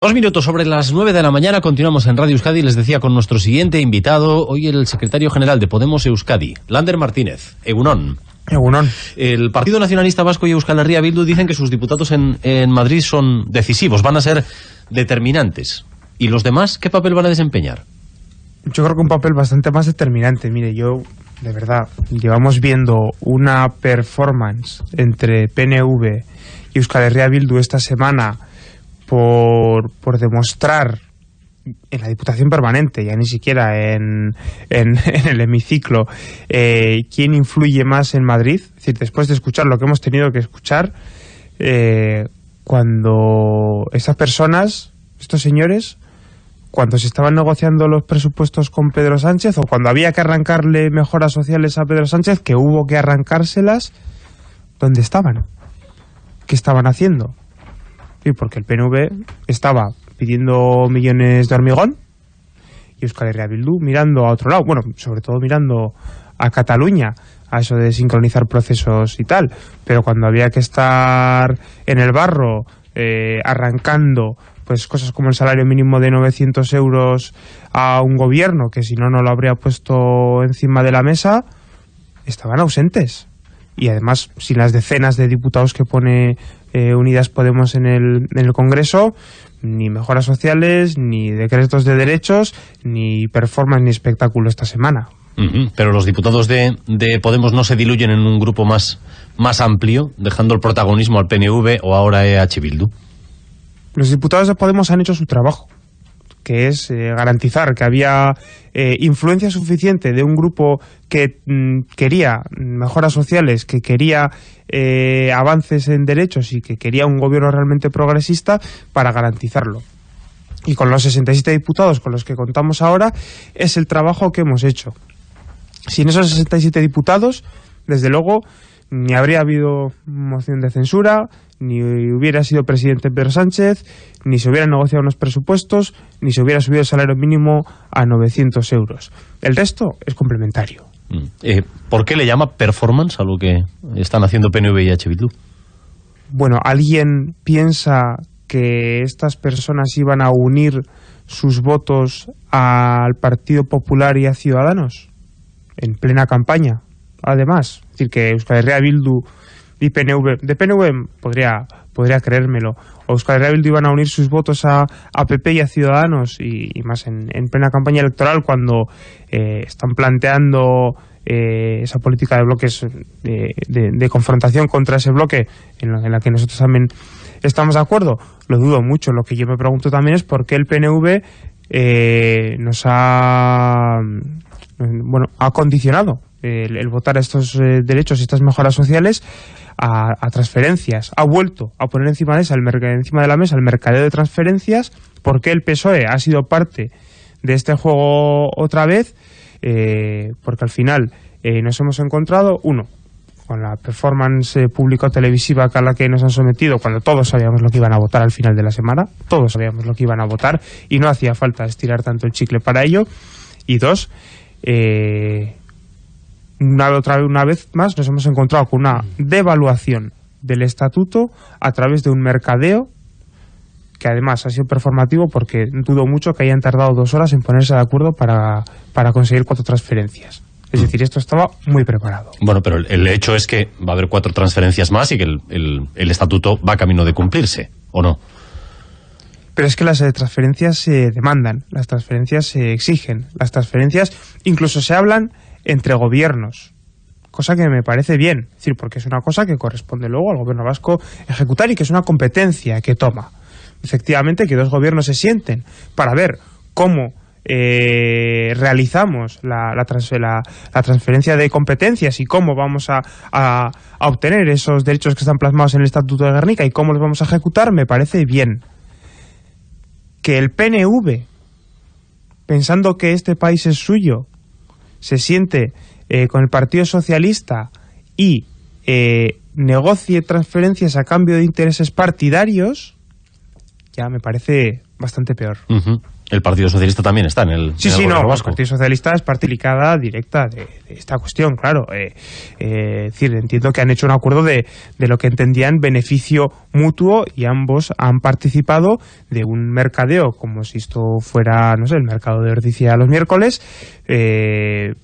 Dos minutos sobre las nueve de la mañana, continuamos en Radio Euskadi, les decía con nuestro siguiente invitado, hoy el secretario general de Podemos Euskadi, Lander Martínez, Egunon. Egunon. El Partido Nacionalista Vasco y Euskal Herria Bildu dicen que sus diputados en, en Madrid son decisivos, van a ser determinantes. ¿Y los demás qué papel van a desempeñar? Yo creo que un papel bastante más determinante. Mire, yo, de verdad, llevamos viendo una performance entre PNV y Euskal Herria Bildu esta semana por, por demostrar en la Diputación Permanente, ya ni siquiera en, en, en el hemiciclo, eh, quién influye más en Madrid. Es decir, después de escuchar lo que hemos tenido que escuchar, eh, cuando esas personas, estos señores, cuando se estaban negociando los presupuestos con Pedro Sánchez o cuando había que arrancarle mejoras sociales a Pedro Sánchez, que hubo que arrancárselas, ¿dónde estaban? ¿Qué estaban haciendo? Sí, porque el PNV estaba pidiendo millones de hormigón y Euskal Herria Bildu mirando a otro lado, bueno, sobre todo mirando a Cataluña, a eso de sincronizar procesos y tal, pero cuando había que estar en el barro eh, arrancando pues cosas como el salario mínimo de 900 euros a un gobierno que si no, no lo habría puesto encima de la mesa, estaban ausentes. Y además, sin las decenas de diputados que pone eh, Unidas Podemos en el, en el Congreso, ni mejoras sociales, ni decretos de derechos, ni performance, ni espectáculo esta semana. Uh -huh. Pero los diputados de, de, Podemos no se diluyen en un grupo más, más amplio, dejando el protagonismo al PNV o ahora EH Bildu. Los diputados de Podemos han hecho su trabajo, que es eh, garantizar que había eh, influencia suficiente de un grupo que mm, quería mejoras sociales, que quería eh, avances en derechos y que quería un gobierno realmente progresista para garantizarlo. Y con los 67 diputados con los que contamos ahora, es el trabajo que hemos hecho. Sin esos 67 diputados, desde luego, ni habría habido moción de censura, ni hubiera sido presidente Pedro Sánchez, ni se hubieran negociado unos presupuestos, ni se hubiera subido el salario mínimo a 900 euros. El resto es complementario. Eh, ¿Por qué le llama performance a lo que están haciendo PNV y H. Bildu? Bueno, ¿alguien piensa que estas personas iban a unir sus votos al Partido Popular y a Ciudadanos? En plena campaña, además. Decir, que Euskal Bildu y PNV, de PNV podría, podría creérmelo, o Euskal Herria Bildu iban a unir sus votos a, a PP y a Ciudadanos, y, más en, en, plena campaña electoral, cuando eh, están planteando eh, esa política de bloques de, de, de, confrontación contra ese bloque, en la, en la, que nosotros también estamos de acuerdo, lo dudo mucho. Lo que yo me pregunto también es por qué el PNV eh, nos ha, bueno, ha condicionado el, votar estos eh, derechos y estas mejoras sociales a, transferencias. Ha vuelto a poner encima de, esa, el encima de la mesa el mercadeo de transferencias porque el PSOE ha sido parte de este juego otra vez, eh, porque al final eh, nos hemos encontrado, uno, con la performance público-televisiva a la que nos han sometido, cuando todos sabíamos lo que iban a votar al final de la semana, todos sabíamos lo que iban a votar y no hacía falta estirar tanto el chicle para ello. Y dos, eh, una, otra, una vez más nos hemos encontrado con una devaluación del estatuto a través de un mercadeo que además ha sido performativo porque dudo mucho que hayan tardado dos horas en ponerse de acuerdo para, para conseguir cuatro transferencias. Es decir, esto estaba muy preparado. Bueno, pero el hecho es que va a haber cuatro transferencias más y que el, el, el estatuto va camino de cumplirse, ¿o no? Pero es que las transferencias se demandan, las transferencias se exigen, las transferencias incluso se hablan entre gobiernos, cosa que me parece bien, decir, porque es una cosa que corresponde luego al gobierno vasco ejecutar y que es una competencia que toma. Efectivamente, que dos gobiernos se sienten para ver cómo eh, realizamos la, la, la, transferencia de competencias y cómo vamos a, a, a, obtener esos derechos que están plasmados en el Estatuto de Guernica y cómo los vamos a ejecutar, me parece bien. Que el PNV, pensando que este país es suyo, se siente eh, con el Partido Socialista y eh, negocie transferencias a cambio de intereses partidarios, ya me parece bastante peor. El Partido Socialista también está en el, sí, en el sí, no, el. Partido Socialista es parte delicada directa de, de esta cuestión, claro. Eh, eh, es decir, entiendo que han hecho un acuerdo de, de lo que entendían beneficio mutuo y ambos han participado de un mercadeo, como si esto fuera, no sé, el mercado de Ordicia los miércoles, eh,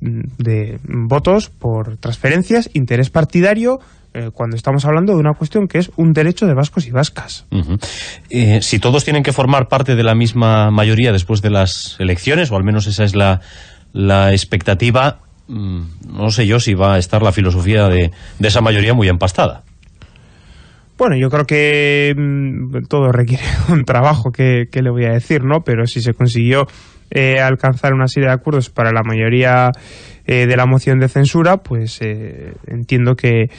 de votos por transferencias, interés partidario, eh, cuando estamos hablando de una cuestión que es un derecho de vascos y vascas. Eh, si todos tienen que formar parte de la misma mayoría después de las elecciones, o al menos esa es la, la expectativa, mm, no sé yo si va a estar la filosofía de, de esa mayoría muy empastada. Bueno, yo creo que mm, todo requiere un trabajo, que, que le voy a decir, ¿no? Pero si se consiguió eh, alcanzar una serie de acuerdos para la mayoría eh, de la moción de censura, pues eh, entiendo que,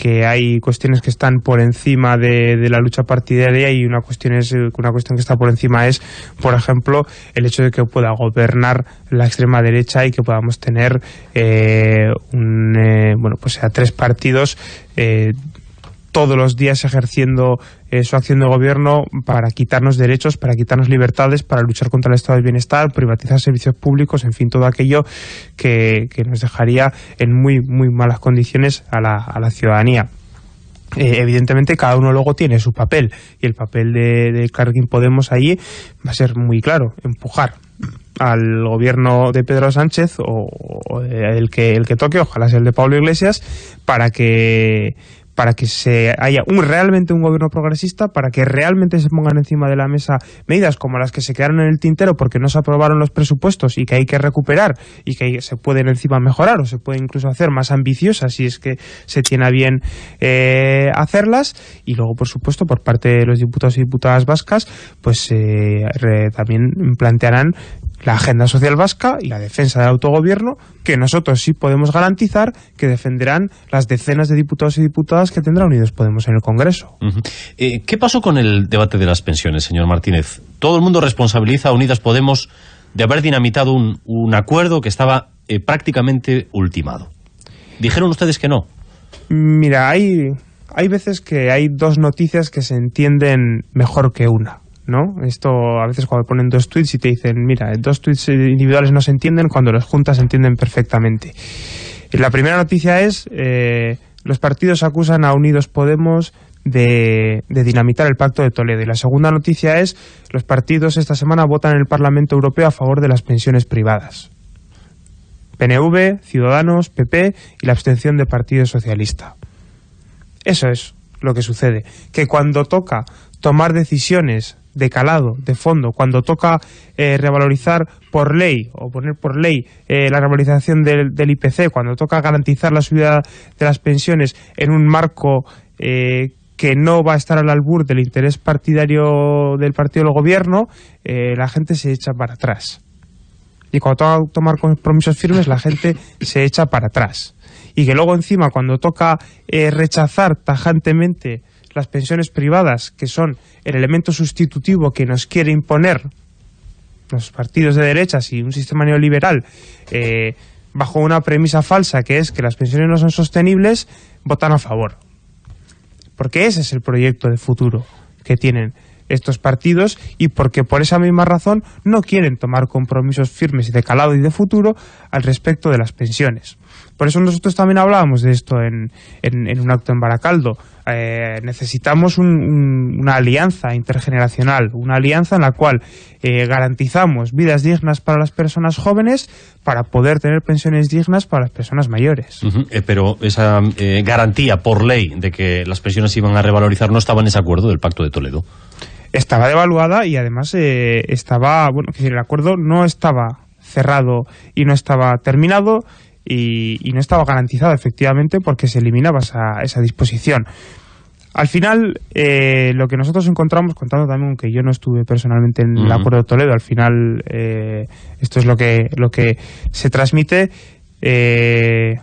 que hay cuestiones que están por encima de, la lucha partidaria y una cuestión, es, una cuestión que está por encima es, por ejemplo, el hecho de que pueda gobernar la extrema derecha y que podamos tener eh, un, eh, bueno, pues a tres partidos eh, todos los días ejerciendo eh, su acción de gobierno para quitarnos derechos, para quitarnos libertades, para luchar contra el estado del bienestar, privatizar servicios públicos, en fin, todo aquello que, nos dejaría en muy, muy malas condiciones a la, a la ciudadanía. Eh, evidentemente cada uno luego tiene su papel y el papel de, de Carguín Podemos ahí va a ser muy claro, empujar al gobierno de Pedro Sánchez o, o el que el que toque, ojalá sea el de Pablo Iglesias, para que para que se haya un, realmente un gobierno progresista, para que realmente se pongan encima de la mesa medidas como las que se quedaron en el tintero porque no se aprobaron los presupuestos y que hay que recuperar y que se pueden encima mejorar o se pueden incluso hacer más ambiciosas si es que se tiene a bien eh, hacerlas. Y luego por supuesto por parte de los diputados y diputadas vascas pues eh, re, también plantearán la agenda social vasca y la defensa del autogobierno, que nosotros sí podemos garantizar que defenderán las decenas de diputados y diputadas que tendrá Unidos Podemos en el Congreso. Uh -huh. eh, ¿Qué pasó con el debate de las pensiones, señor Martínez? Todo el mundo responsabiliza a Unidas Podemos de haber dinamitado un, un acuerdo que estaba eh, prácticamente ultimado. ¿Dijeron ustedes que no? Mira, hay, hay veces que hay dos noticias que se entienden mejor que una. ¿No? Esto a veces cuando ponen dos tweets y te dicen, mira, dos tweets individuales no se entienden, cuando los juntas se entienden perfectamente. La primera noticia es, eh, los partidos acusan a Unidos Podemos de, de, dinamitar el Pacto de Toledo. Y la segunda noticia es, los partidos esta semana votan en el Parlamento Europeo a favor de las pensiones privadas. PNV, Ciudadanos, PP y la abstención del Partido Socialista. Eso es lo que sucede. Que cuando toca tomar decisiones de calado, de fondo, cuando toca eh, revalorizar por ley o poner por ley eh, la revalorización del, del, IPC, cuando toca garantizar la subida de las pensiones en un marco eh, que no va a estar al albur del interés partidario del partido del gobierno, la gente se echa para atrás. Y cuando toca tomar compromisos firmes, la gente se echa para atrás. Y que luego encima, cuando toca rechazar tajantemente las pensiones privadas, que son el elemento sustitutivo que nos quiere imponer los partidos de derechas y un sistema neoliberal eh, bajo una premisa falsa que es que las pensiones no son sostenibles, votan a favor. Porque ese es el proyecto de futuro que tienen estos partidos y porque por esa misma razón no quieren tomar compromisos firmes de calado y de futuro al respecto de las pensiones. Por eso nosotros también hablábamos de esto en, en, en un acto en Baracaldo. Eh, necesitamos un, un, una alianza intergeneracional, una alianza en la cual eh, garantizamos vidas dignas para las personas jóvenes para poder tener pensiones dignas para las personas mayores. Uh -huh. eh, pero esa garantía por ley de que las pensiones iban a revalorizar no estaba en ese acuerdo del Pacto de Toledo estaba devaluada y además eh, estaba, bueno, que el acuerdo no estaba cerrado y no estaba terminado y, y no estaba garantizado efectivamente porque se eliminaba esa, esa disposición. Al final, eh, lo que nosotros encontramos, contando también que yo no estuve personalmente en uh -huh. el acuerdo de Toledo, al final eh, esto es lo que, lo que se transmite, eh,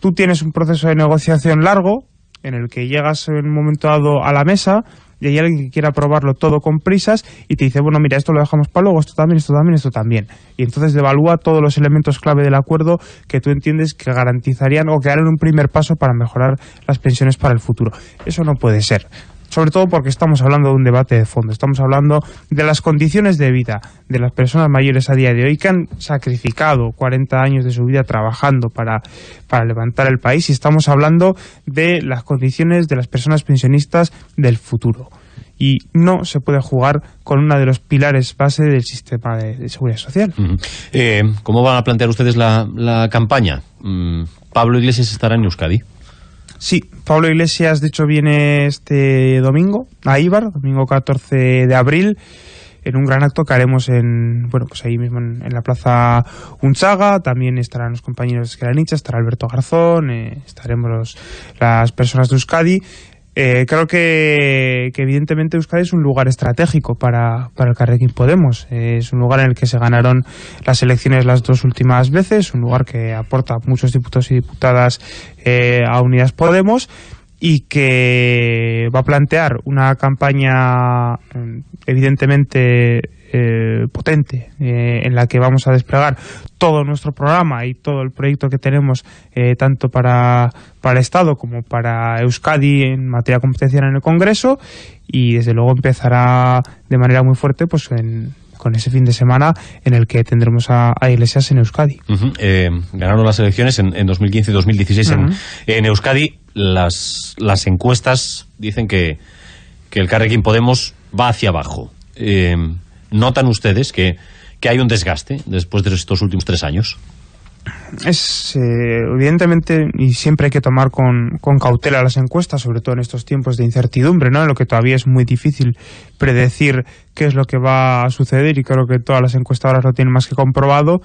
tú tienes un proceso de negociación largo en el que llegas en un momento dado a la mesa y hay alguien que quiere aprobarlo todo con prisas y te dice, bueno, mira, esto lo dejamos para luego, esto también, esto también, esto también. Y entonces devalúa todos los elementos clave del acuerdo que tú entiendes que garantizarían o que harán un primer paso para mejorar las pensiones para el futuro. Eso no puede ser. Sobre todo porque estamos hablando de un debate de fondo, estamos hablando de las condiciones de vida de las personas mayores a día de hoy que han sacrificado 40 años de su vida trabajando para, para levantar el país y estamos hablando de las condiciones de las personas pensionistas del futuro y no se puede jugar con uno de los pilares base del sistema de, seguridad social. Eh, ¿Cómo van a plantear ustedes la, campaña? Mm, ¿Pablo Iglesias estará en Euskadi? Sí, Pablo Iglesias de hecho viene este domingo a Ibar, domingo 14 de abril en un gran acto que haremos en, bueno, pues ahí mismo en, la Plaza Unchaga, también estarán los compañeros de Esqueranicha, estará Alberto Garzón, eh, estaremos las personas de Euskadi eh, creo que, evidentemente Euskadi es un lugar estratégico para, para el Carrequín Podemos. es un lugar en el que se ganaron las elecciones las dos últimas veces, un lugar que aporta muchos diputados y diputadas eh, a Unidas Podemos y que va a plantear una campaña mm, evidentemente eh, potente eh, en la que vamos a desplegar todo nuestro programa y todo el proyecto que tenemos eh, tanto para, para el Estado como para Euskadi en materia competencial en el Congreso y desde luego empezará de manera muy fuerte pues con ese fin de semana en el que tendremos a, Iglesias en Euskadi. ganaron las elecciones en, 2015 y 2016 en, Euskadi. Las, las encuestas dicen que, que el Carrequín Podemos va hacia abajo. ¿Notan ustedes que, hay un desgaste después de estos últimos tres años? Es eh, evidentemente y siempre hay que tomar con, con, cautela las encuestas, sobre todo en estos tiempos de incertidumbre, ¿no? En lo que todavía es muy difícil predecir qué es lo que va a suceder y creo que todas las encuestadoras lo tienen más que comprobado.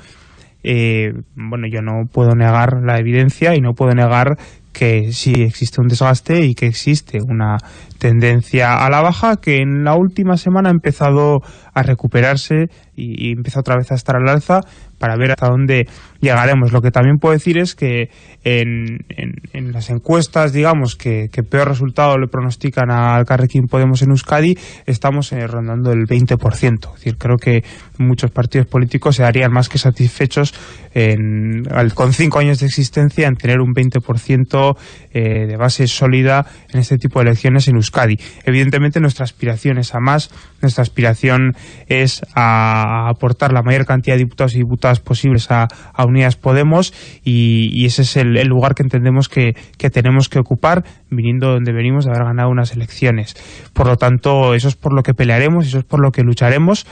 Eh, bueno, yo no puedo negar la evidencia y no puedo negar que sí existe un desgaste y que existe una tendencia a la baja que en la última semana ha empezado a recuperarse y, empieza otra vez a estar al alza para ver hasta dónde llegaremos. Lo que también puedo decir es que en, en, las encuestas, digamos, que, peor resultado le pronostican al Carrequín Podemos en Euskadi, estamos eh, rondando el 20%. Es decir, creo que muchos partidos políticos se darían más que satisfechos en, con cinco años de existencia en tener un 20% eh, de base sólida en este tipo de elecciones en Euskadi. Evidentemente nuestra aspiración es a más, nuestra aspiración es a aportar la mayor cantidad de diputados y diputadas posibles a, Unidas Podemos y, ese es el, lugar que entendemos que, tenemos que ocupar viniendo donde venimos de haber ganado unas elecciones. Por lo tanto, eso es por lo que pelearemos, eso es por lo que lucharemos,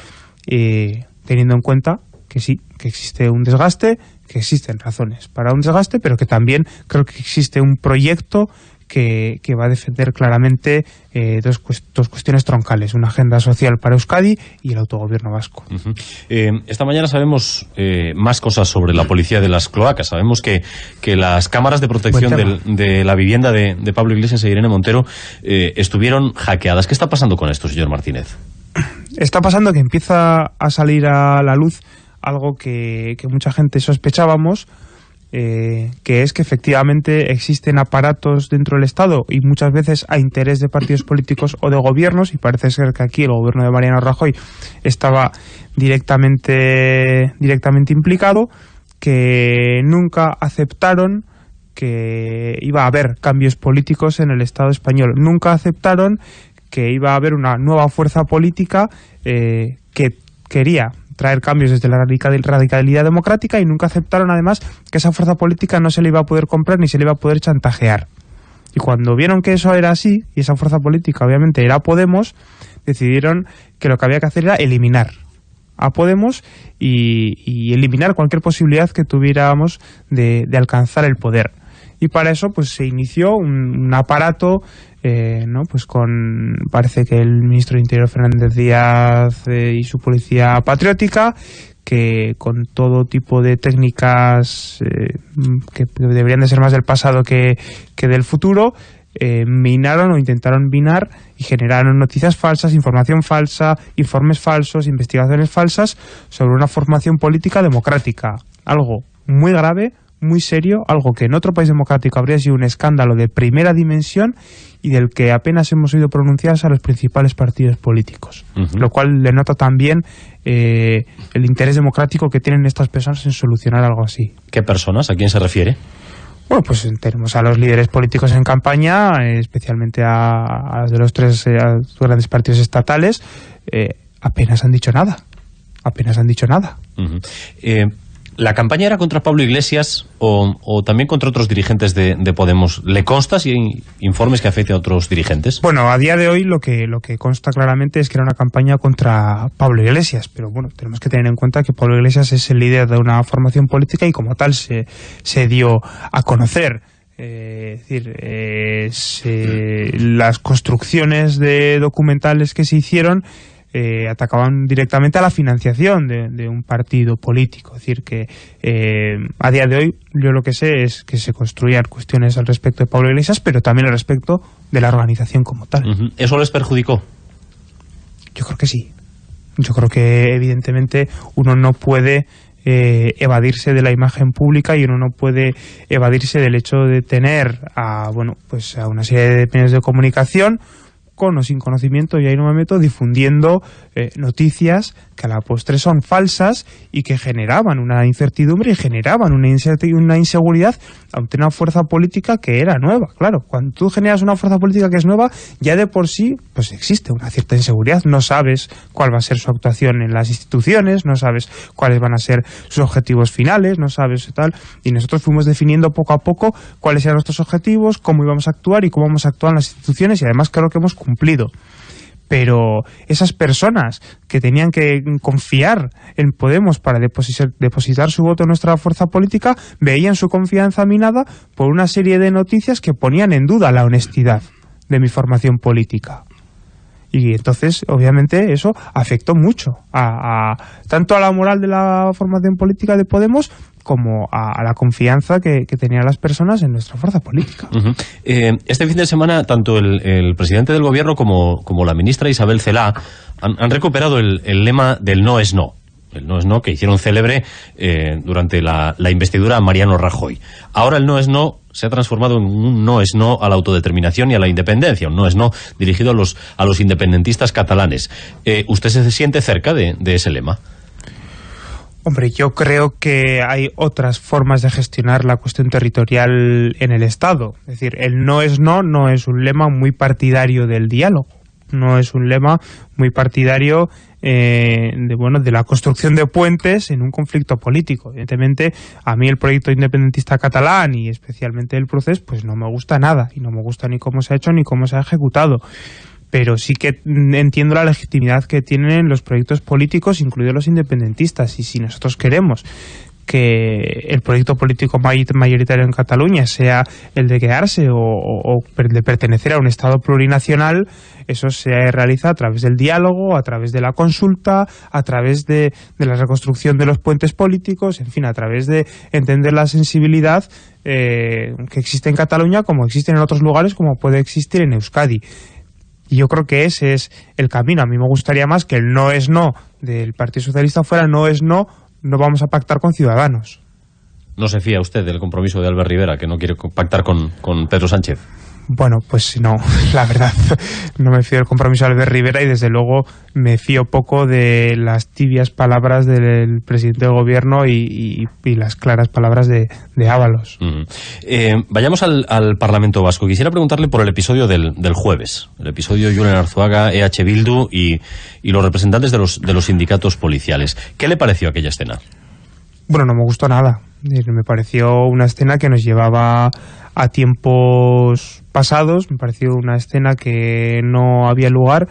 eh, teniendo en cuenta que sí, que existe un desgaste, que existen razones para un desgaste, pero que también creo que existe un proyecto que, va a defender claramente eh, dos, cuestiones troncales, una agenda social para Euskadi y el autogobierno vasco. Eh, esta mañana sabemos eh, más cosas sobre la policía de las cloacas. Sabemos que, que las cámaras de protección de la vivienda de, Pablo Iglesias e Irene Montero estuvieron hackeadas. ¿Qué está pasando con esto, señor Martínez? Está pasando que empieza a salir a la luz algo que, que mucha gente sospechábamos, eh, que es que efectivamente existen aparatos dentro del Estado y muchas veces a interés de partidos políticos o de gobiernos, y parece ser que aquí el gobierno de Mariano Rajoy estaba directamente, directamente implicado, que nunca aceptaron que iba a haber cambios políticos en el Estado español. Nunca aceptaron que iba a haber una nueva fuerza política eh, que quería traer cambios desde la radicalidad democrática y nunca aceptaron además que esa fuerza política no se le iba a poder comprar ni se le iba a poder chantajear. Y cuando vieron que eso era así, y esa fuerza política obviamente era Podemos, decidieron que lo que había que hacer era eliminar a Podemos y, eliminar cualquier posibilidad que tuviéramos de, alcanzar el poder. Y para eso pues se inició un aparato eh, ¿no? pues con parece que el ministro de Interior Fernández Díaz eh, y su policía patriótica que con todo tipo de técnicas eh, que deberían de ser más del pasado que, que del futuro minaron o intentaron minar y generaron noticias falsas, información falsa, informes falsos, investigaciones falsas sobre una formación política democrática. Algo muy grave, muy serio, algo que en otro país democrático habría sido un escándalo de primera dimensión y del que apenas hemos oído pronunciarse a los principales partidos políticos, lo cual le nota también eh, el interés democrático que tienen estas personas en solucionar algo así. ¿Qué personas? ¿A quién se refiere? Bueno, pues tenemos a los líderes políticos en campaña, especialmente a, de los tres eh, grandes partidos estatales, eh, apenas han dicho nada. Apenas han dicho nada. ¿La campaña era contra Pablo Iglesias o, también contra otros dirigentes de, Podemos? ¿Le consta si hay informes que afecten a otros dirigentes? Bueno, a día de hoy lo que, lo que consta claramente es que era una campaña contra Pablo Iglesias, pero bueno, tenemos que tener en cuenta que Pablo Iglesias es el líder de una formación política y como tal se, se dio a conocer. Eh, es decir, eh, las construcciones de documentales que se hicieron eh, atacaban directamente a la financiación de, un partido político. Es decir, que eh, a día de hoy yo lo que sé es que se construían cuestiones al respecto de Pablo Iglesias, pero también al respecto de la organización como tal. ¿Eso les perjudicó? Yo creo que sí. Yo creo que evidentemente uno no puede eh, evadirse de la imagen pública y uno no puede evadirse del hecho de tener a, bueno, pues a una serie de medios de comunicación con o sin conocimiento, y ahí no me meto, difundiendo eh, noticias que a la postre son falsas y que generaban una incertidumbre y generaban una, una inseguridad ante una fuerza política que era nueva. Claro, cuando tú generas una fuerza política que es nueva, ya de por sí pues existe una cierta inseguridad. No sabes cuál va a ser su actuación en las instituciones, no sabes cuáles van a ser sus objetivos finales, no sabes tal. Y nosotros fuimos definiendo poco a poco cuáles eran nuestros objetivos, cómo íbamos a actuar y cómo vamos a actuar en las instituciones y además creo que hemos cumplido pero esas personas que tenían que confiar en Podemos para depositar, su voto en nuestra fuerza política veían su confianza minada por una serie de noticias que ponían en duda la honestidad de mi formación política. Y entonces, obviamente, eso afectó mucho a, tanto a la moral de la formación política de Podemos como a, la confianza que, tenían las personas en nuestra fuerza política. Eh, este fin de semana, tanto el, presidente del gobierno como, como, la ministra Isabel Celá han, recuperado el, lema del no es no el no es no, que hicieron célebre eh, durante la, investidura Mariano Rajoy. Ahora el no es no se ha transformado en un no es no a la autodeterminación y a la independencia, un no es no dirigido a los, a los independentistas catalanes. Eh, ¿Usted se siente cerca de ese lema? Hombre, yo creo que hay otras formas de gestionar la cuestión territorial en el Estado. Es decir, el no es no no es un lema muy partidario del diálogo. No es un lema muy partidario eh, de, bueno, de la construcción de puentes en un conflicto político. Evidentemente, a mí el proyecto independentista catalán y especialmente el proceso, pues no me gusta nada. Y no me gusta ni cómo se ha hecho ni cómo se ha ejecutado pero sí que entiendo la legitimidad que tienen los proyectos políticos, incluidos los independentistas, y si nosotros queremos que el proyecto político mayoritario en Cataluña sea el de quedarse o, de pertenecer a un Estado plurinacional, eso se realiza a través del diálogo, a través de la consulta, a través de, la reconstrucción de los puentes políticos, en fin, a través de entender la sensibilidad eh, que existe en Cataluña como existe en otros lugares, como puede existir en Euskadi. Y yo creo que ese es el camino. A mí me gustaría más que el no es no del Partido Socialista fuera no es no, no vamos a pactar con Ciudadanos. ¿No se fía usted del compromiso de Albert Rivera, que no quiere pactar con, con Pedro Sánchez? Bueno, pues no, la verdad, no me fío del compromiso de Albert Rivera y desde luego me fío poco de las tibias palabras del presidente del gobierno y, las claras palabras de, Ábalos. Eh, vayamos al, Parlamento Vasco. Quisiera preguntarle por el episodio del, jueves, el episodio Julen Arzuaga, EH Bildu y, los representantes de los, de los sindicatos policiales. ¿Qué le pareció aquella escena? Bueno, no me gustó nada. Me pareció una escena que nos llevaba a tiempos pasados, me pareció una escena que no había lugar.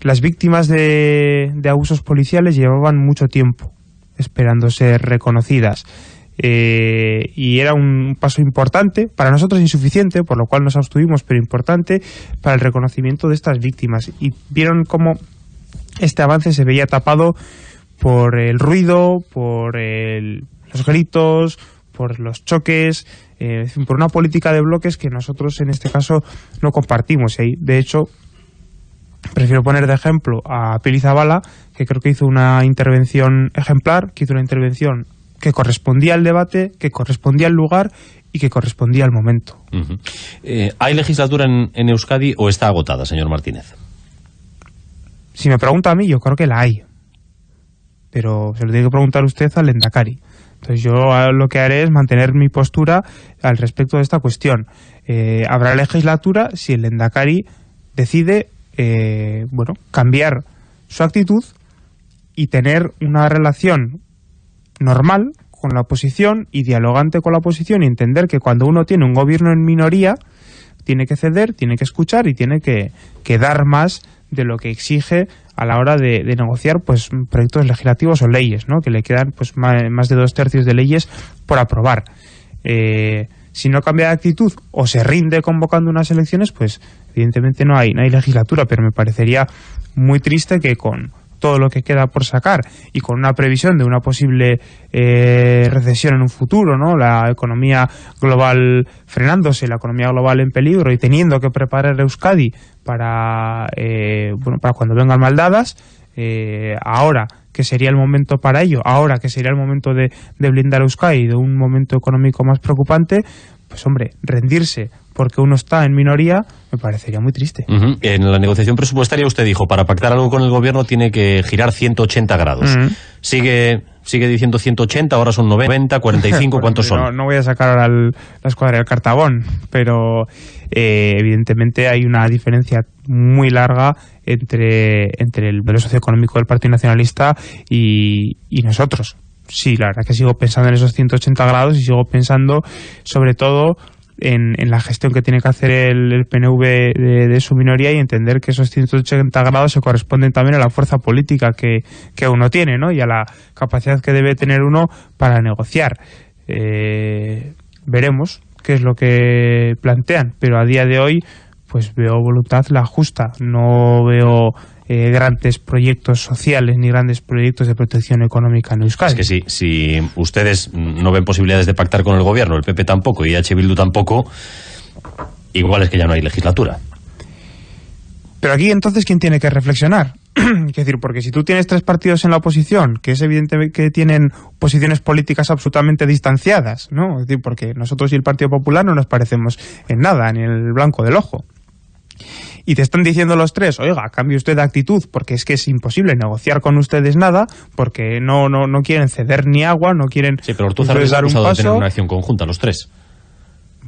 Las víctimas de, abusos policiales llevaban mucho tiempo esperando ser reconocidas. Eh, y era un paso importante, para nosotros insuficiente, por lo cual nos abstuvimos, pero importante para el reconocimiento de estas víctimas. Y vieron cómo este avance se veía tapado por el ruido, por los gritos, por los choques, eh, por una política de bloques que nosotros en este caso no compartimos. Y de hecho, prefiero poner de ejemplo a Pili Zabala, que creo que hizo una intervención ejemplar, que hizo una intervención que correspondía al debate, que correspondía al lugar y que correspondía al momento. Eh, ¿Hay legislatura en, Euskadi o está agotada, señor Martínez? Si me pregunta a mí, yo creo que la hay. Pero se lo tiene que preguntar usted al Endacari Entonces yo lo que haré es mantener mi postura al respecto de esta cuestión. Eh, habrá legislatura si el Endacari decide eh, bueno, cambiar su actitud y tener una relación normal con la oposición y dialogante con la oposición y entender que cuando uno tiene un gobierno en minoría tiene que ceder, tiene que escuchar y tiene que, que dar más de lo que exige a la hora de, negociar pues proyectos legislativos o leyes, ¿no? que le quedan pues más, de dos tercios de leyes por aprobar. Eh, si no cambia de actitud o se rinde convocando unas elecciones, pues evidentemente no hay, no hay legislatura, pero me parecería muy triste que con todo lo que queda por sacar y con una previsión de una posible eh, recesión en un futuro, ¿no? la economía global frenándose, la economía global en peligro y teniendo que preparar Euskadi para, eh, bueno, para cuando vengan maldadas, eh, ahora que sería el momento para ello, ahora que sería el momento de, de blindar Euskadi de un momento económico más preocupante, pues hombre, rendirse porque uno está en minoría, me parecería muy triste. En la negociación presupuestaria usted dijo, para pactar algo con el gobierno tiene que girar 180 grados. Sigue sigue diciendo 180, ahora son 90, 45, ¿cuántos son? No, voy a sacar ahora la escuadra del cartabón, pero eh, evidentemente hay una diferencia muy larga entre, entre el modelo socioeconómico del Partido Nacionalista y, y nosotros. Sí, la verdad que sigo pensando en esos 180 grados y sigo pensando sobre todo en, la gestión que tiene que hacer el, PNV de, su minoría y entender que esos 180 grados se corresponden también a la fuerza política que, uno tiene ¿no? y a la capacidad que debe tener uno para negociar. Eh, veremos qué es lo que plantean, pero a día de hoy pues veo voluntad la justa, no veo eh, grandes proyectos sociales ni grandes proyectos de protección económica en Euskadi. Es que sí, si ustedes no ven posibilidades de pactar con el gobierno, el PP tampoco y H. Bildu tampoco, igual es que ya no hay legislatura. Pero aquí entonces, ¿quién tiene que reflexionar? es decir, porque si tú tienes tres partidos en la oposición, que es evidente que tienen posiciones políticas absolutamente distanciadas, ¿no? Es decir, porque nosotros y el Partido Popular no nos parecemos en nada, ni en el blanco del ojo y te están diciendo los tres, oiga, cambie usted de actitud, porque es que es imposible negociar con ustedes nada, porque no, no, no quieren ceder ni agua, no quieren sí, pero dar un paso. de tener una acción conjunta, los tres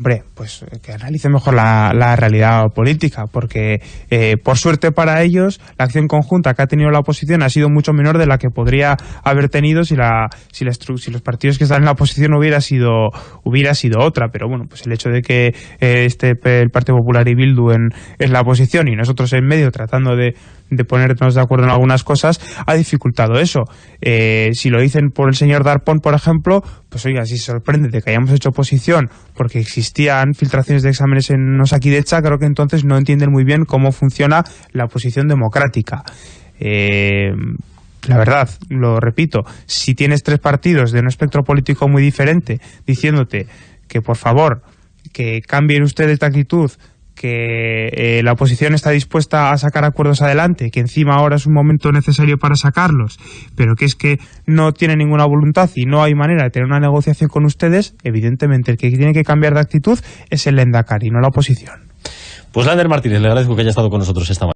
hombre, pues eh, que analice mejor la, realidad política, porque eh, por suerte para ellos la acción conjunta que ha tenido la oposición ha sido mucho menor de la que podría haber tenido si la si, la, si los partidos que están en la oposición hubiera sido hubiera sido otra, pero bueno, pues el hecho de que eh, este el Partido Popular y Bildu en, en la oposición y nosotros en medio tratando de de ponernos de acuerdo en algunas cosas, ha dificultado eso. Eh, si lo dicen por el señor Darpón, por ejemplo, pues oiga, si sorprende de que hayamos hecho oposición porque existían filtraciones de exámenes en Osakidecha, creo que entonces no entienden muy bien cómo funciona la oposición democrática. Eh, la verdad, lo repito, si tienes tres partidos de un espectro político muy diferente diciéndote que por favor que cambien ustedes de actitud, que eh, la oposición está dispuesta a sacar acuerdos adelante, que encima ahora es un momento necesario para sacarlos, pero que es que no tiene ninguna voluntad y no hay manera de tener una negociación con ustedes, evidentemente el que tiene que cambiar de actitud es el Endacari, no la oposición. Pues Lander Martínez, le agradezco que haya estado con nosotros esta mañana.